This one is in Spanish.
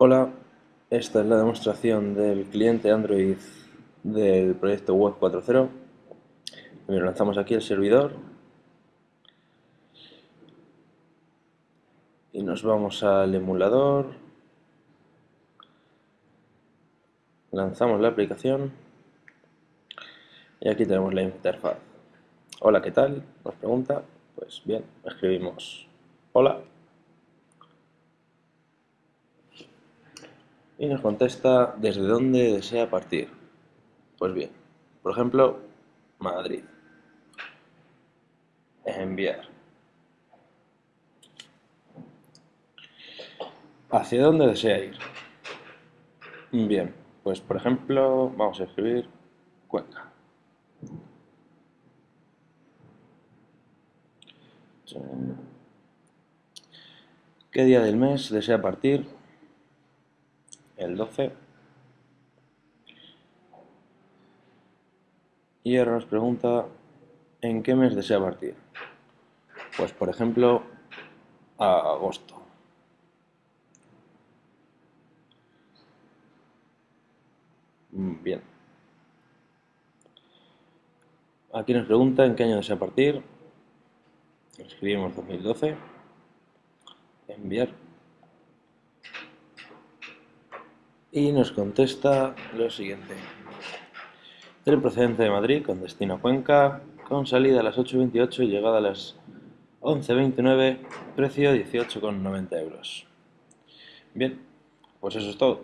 Hola, esta es la demostración del cliente Android del proyecto Web 4.0. Lo lanzamos aquí el servidor y nos vamos al emulador. Lanzamos la aplicación y aquí tenemos la interfaz. Hola, ¿qué tal? Nos pregunta. Pues bien, escribimos hola y nos contesta desde dónde desea partir. Pues bien, por ejemplo, Madrid. Enviar. ¿Hacia dónde desea ir? Bien, pues por ejemplo, vamos a escribir Cuenca. ¿Qué día del mes desea partir? El 12 y ahora nos pregunta en qué mes desea partir pues por ejemplo a agosto. Mm, bien. Aquí nos pregunta en qué año desea partir escribimos 2012 enviar y nos contesta lo siguiente. Tren procedente de Madrid con destino a Cuenca, con salida a las 8.28 y llegada a las 11.29, precio 18,90 euros. Bien, pues eso es todo.